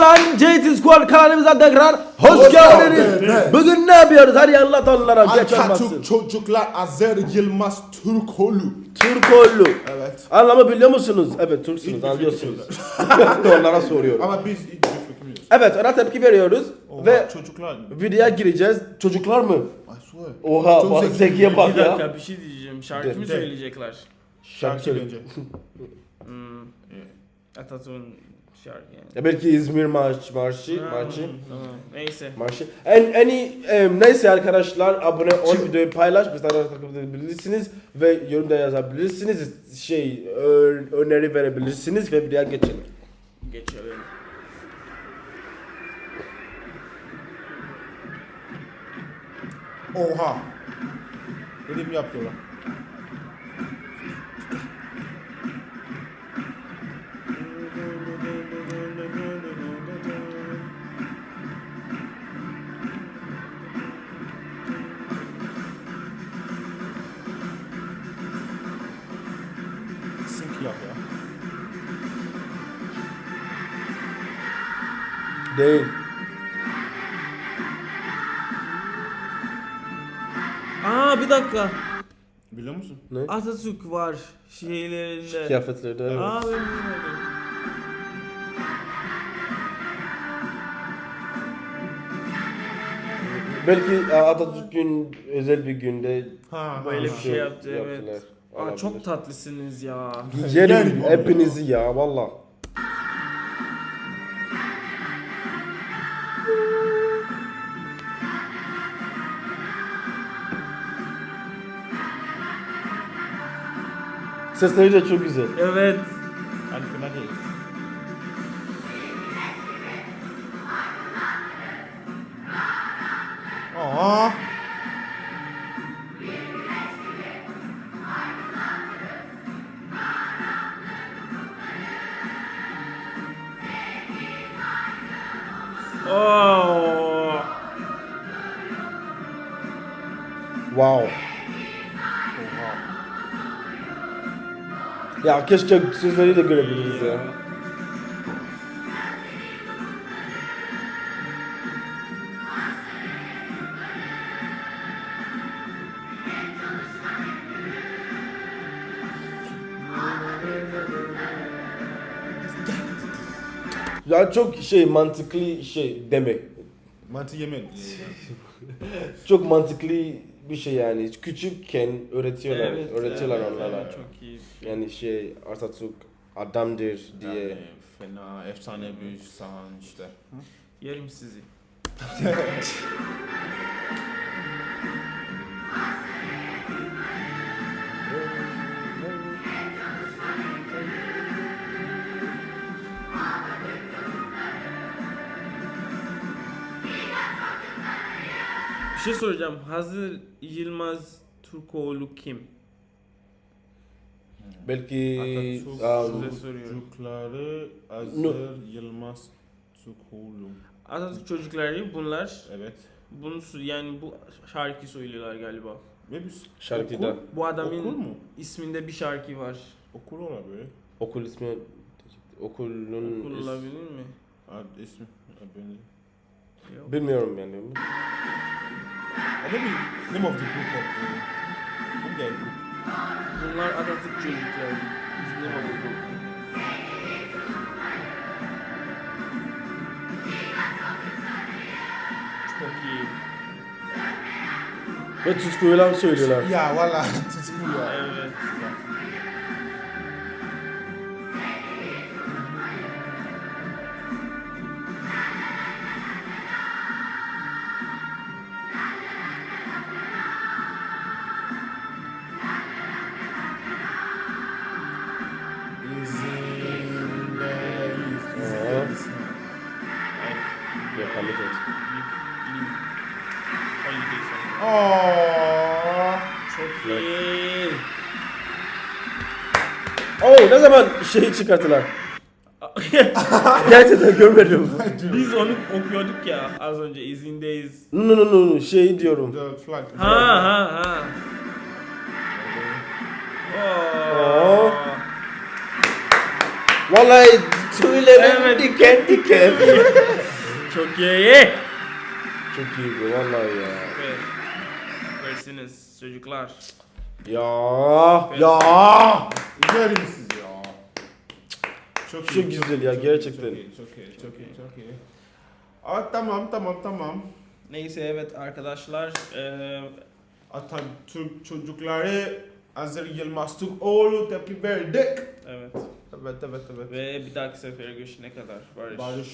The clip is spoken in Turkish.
falan JT Squad kanalımıza tekrar hoş, Hoş geldiniz. geldiniz. Bugün ne yapıyoruz? Hadi anlat onlara. Atatürk çocuklar Azer Yılmaz Türkoğlu. Türkoğlu. Evet. Anlamı biliyor musunuz? Evet Türksünüz bir anlıyorsunuz. onlara soruyorum. Ama biz bir. Evet ona tepki veriyoruz Oha, ve çocuklar. videoya gireceğiz. Çocuklar mı? Oha Çok bak zeki. Zeki'ye bak Bir ya. dakika bir şey diyeceğim. Şarkı mı söyleyecekler? Şarkı Şarkı söyle. önce. Hmm. Atatürk'ün şarkı yani. Ya belki İzmir marş, marşı, Ha, marşı. tamam. Neyse. Marşı. En, en iyi, em, neyse arkadaşlar abone ol, videoyu paylaş, bizden takip edebilirsiniz ve yorumda yazabilirsiniz, şey ö- öneri verebilirsiniz ve videoya geçelim. Geçelim. Oha. Dedim yapıyorlar. Değil. Aa bir dakika. Biliyor musun? Ne? Atatürk var şeylerinde. Kıyafetlerde. evet. Aa ben bilmiyordum. Belki Atatürk'ün özel bir günde Ha, Böyle bir şey yaptı evet. Aa çok tatlısınız ya. Yerim hepinizi ya valla. Sesleri de çok güzel. Evet. Hadi fena değil. Aa. Oo. Wow. Ya keşke sözleri de görebiliriz ya. Ya çok şey mantıklı şey demek. Mantı yemedim. Çok mantıklı bir şey yani. Küçükken öğretiyorlar, Evet, öğretiyorlar evet, onlara. evet, Çok iyi. Yani şey Atatürk adamdır diye. Yani fena, efsane bir sahan işte. Yerim sizi. şey soracağım. Hazır Yılmaz Türkoğlu kim? Belki Atatürk çocukları Azer Yılmaz Türkoğlu. Atatürk çocukları bunlar. Evet. Bunu yani bu şarkı söylüyorlar galiba. Ve biz şarkıda okul, Bu adamın okul mu? isminde bir şarkı var. Okul olabilir. okul ismi okulun Okul is- olabilir mi? Ad ismi. Yok. bilmiyorum yani. Or maybe name of the group of the they group. Bunlar Atatürk çocukları. Biz ne bakıyoruz? Çok iyi. Ve tutkuyla söylüyorlar. Ya valla tutkulu ya. Evet. Song. Aww. Çok iyi. Oo ne zaman şeyi çıkarttılar? Gerçekten görmedim. Biz onu okuyorduk ya az önce izindeyiz. No no no no şey diyorum. The flag. Ha ha ha. Oo. Vallahi Tüylerim Evet. diken diken. Çok iyi. Çok iyi bu vallahi ya. Evet. Versiniz çocuklar. Ya ya. Güzel misiniz ya? Çok, Çok güzel ya, gerçekten. Çok iyi, çok iyi, çok iyi, çok iyi. Aa, tamam, tamam, tamam. Neyse evet arkadaşlar. eee, Atatürk çocukları Hazır Yılmaz Türkoğlu tepki verdik. evet. Evet, evet, evet. Ve bir dahaki sefere görüşene kadar. Barış. Barış.